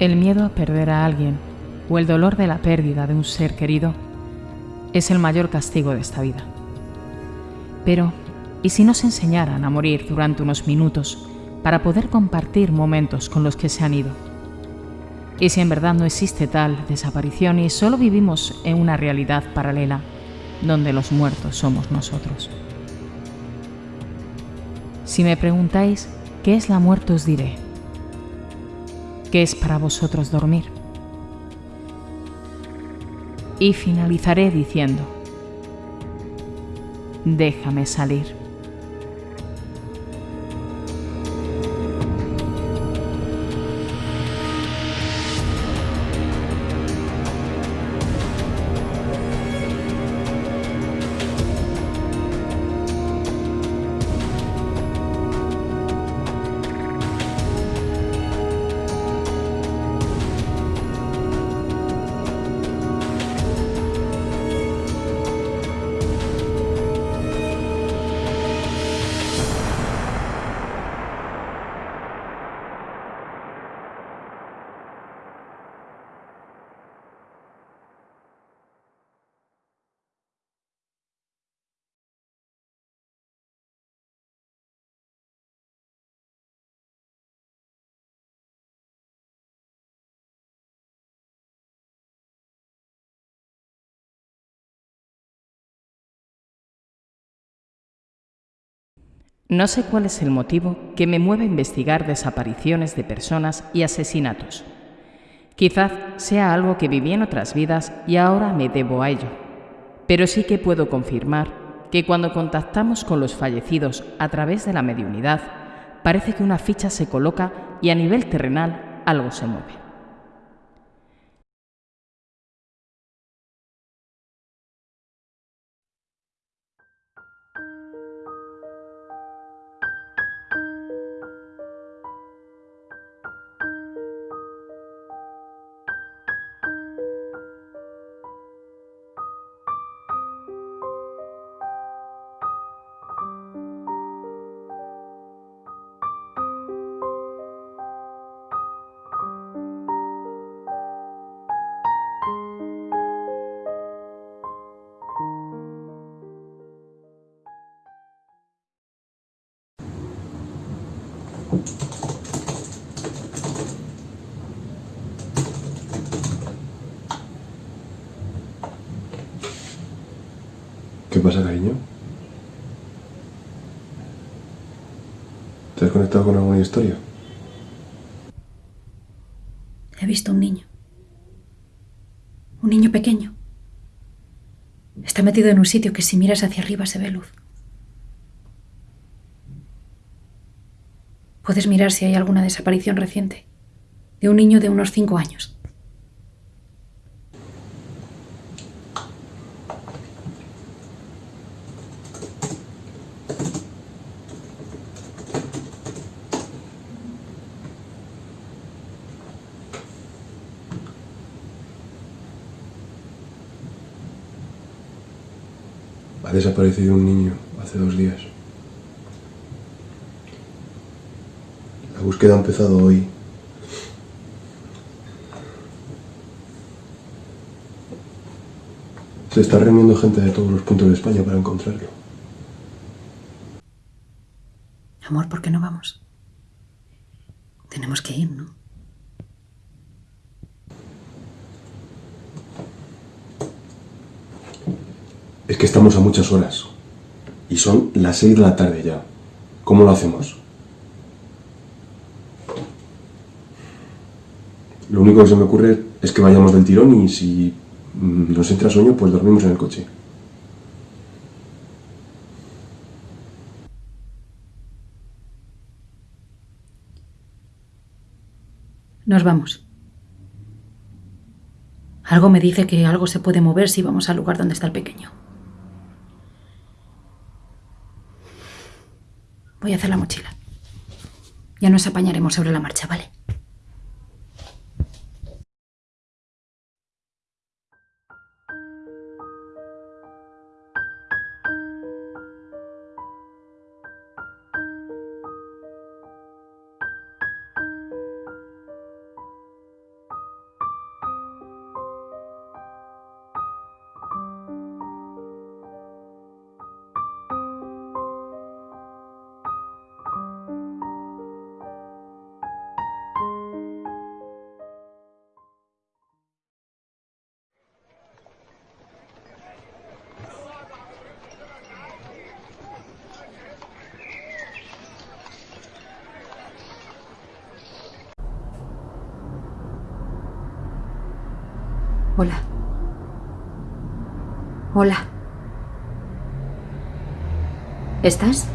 El miedo a perder a alguien o el dolor de la pérdida de un ser querido es el mayor castigo de esta vida. Pero, ¿y si nos enseñaran a morir durante unos minutos para poder compartir momentos con los que se han ido? ¿Y si en verdad no existe tal desaparición y solo vivimos en una realidad paralela donde los muertos somos nosotros? Si me preguntáis qué es la muerte os diré ¿Qué es para vosotros dormir? Y finalizaré diciendo, déjame salir. No sé cuál es el motivo que me mueve a investigar desapariciones de personas y asesinatos. Quizás sea algo que viví en otras vidas y ahora me debo a ello. Pero sí que puedo confirmar que cuando contactamos con los fallecidos a través de la mediunidad, parece que una ficha se coloca y a nivel terrenal algo se mueve. ¿Qué pasa, cariño? ¿Te has conectado con alguna historia? He visto un niño. Un niño pequeño. Está metido en un sitio que si miras hacia arriba se ve luz. Puedes mirar si hay alguna desaparición reciente de un niño de unos cinco años. Ha desaparecido un niño hace dos días. La búsqueda ha empezado hoy. Se está reuniendo gente de todos los puntos de España para encontrarlo. Amor, ¿por qué no vamos? Tenemos que ir, ¿no? Es que estamos a muchas horas. Y son las seis de la tarde ya. ¿Cómo lo hacemos? Lo único que se me ocurre es que vayamos del tirón y si mm, nos entra sueño, pues dormimos en el coche. Nos vamos. Algo me dice que algo se puede mover si vamos al lugar donde está el pequeño. Voy a hacer la mochila. Ya nos apañaremos sobre la marcha, ¿vale? Hola. Hola. ¿Estás?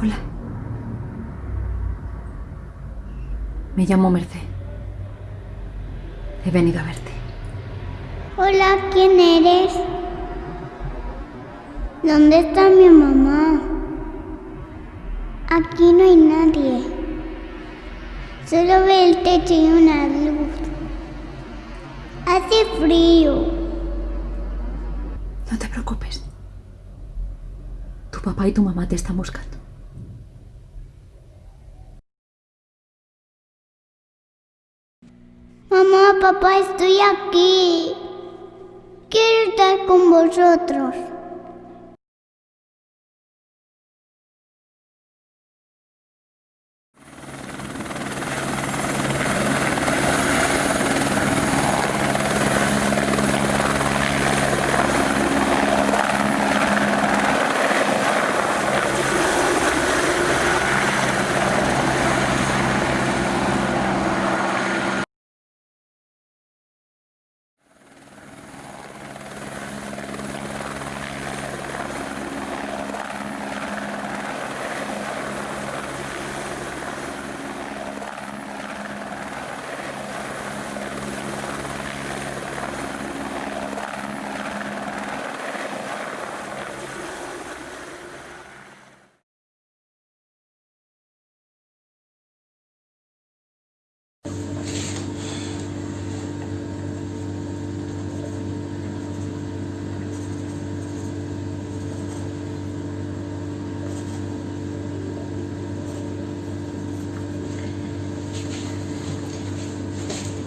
Hola. Me llamo Merced. He venido a verte. Hola, ¿quién eres? ¿Dónde está mi mamá? Aquí no hay nadie. Solo veo el techo y una luz. Hace frío. No te preocupes. Tu papá y tu mamá te están buscando. Mamá, papá, estoy aquí. Quiero estar con vosotros.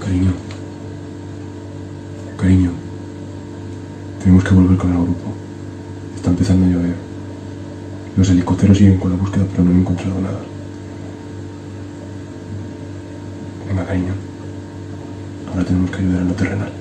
Cariño. Cariño. Tenemos que volver con el grupo. Está empezando a llover. Los helicópteros siguen con la búsqueda, pero no han encontrado nada. Venga, cariño. Ahora tenemos que ayudar a lo terrenal.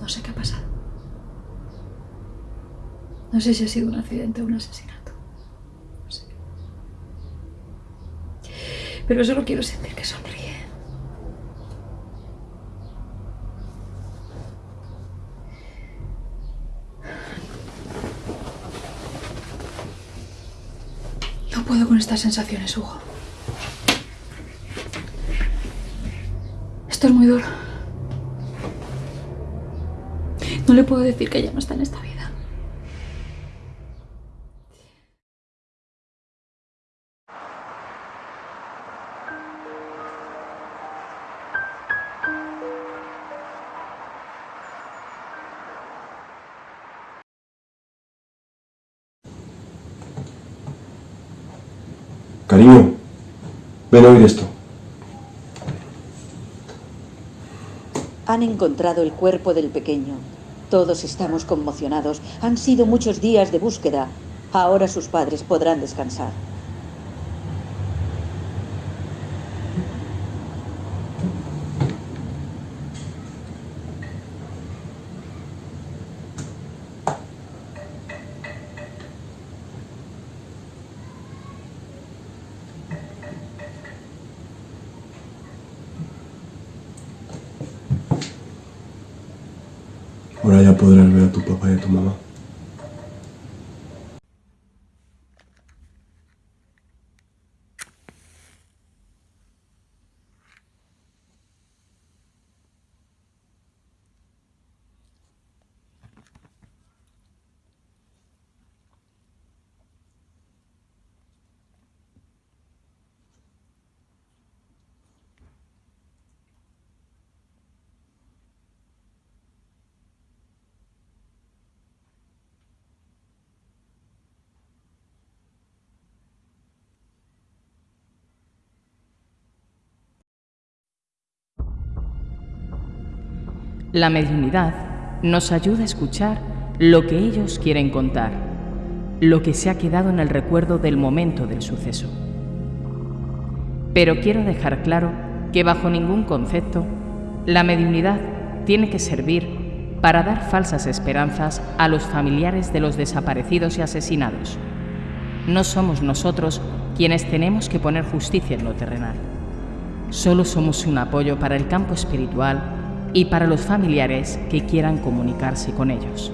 No sé qué ha pasado. No sé si ha sido un accidente o un asesinato. No sé. Pero solo quiero sentir que sonríe. No puedo con estas sensaciones, Hugo. Esto es muy duro. No le puedo decir que ya no está en esta vida. Cariño, ven a oír esto. Han encontrado el cuerpo del pequeño. Todos estamos conmocionados. Han sido muchos días de búsqueda. Ahora sus padres podrán descansar. Ya podrás ver a tu papá y a tu mamá. La mediunidad nos ayuda a escuchar lo que ellos quieren contar, lo que se ha quedado en el recuerdo del momento del suceso. Pero quiero dejar claro que bajo ningún concepto la mediunidad tiene que servir para dar falsas esperanzas a los familiares de los desaparecidos y asesinados. No somos nosotros quienes tenemos que poner justicia en lo terrenal. Solo somos un apoyo para el campo espiritual y para los familiares que quieran comunicarse con ellos.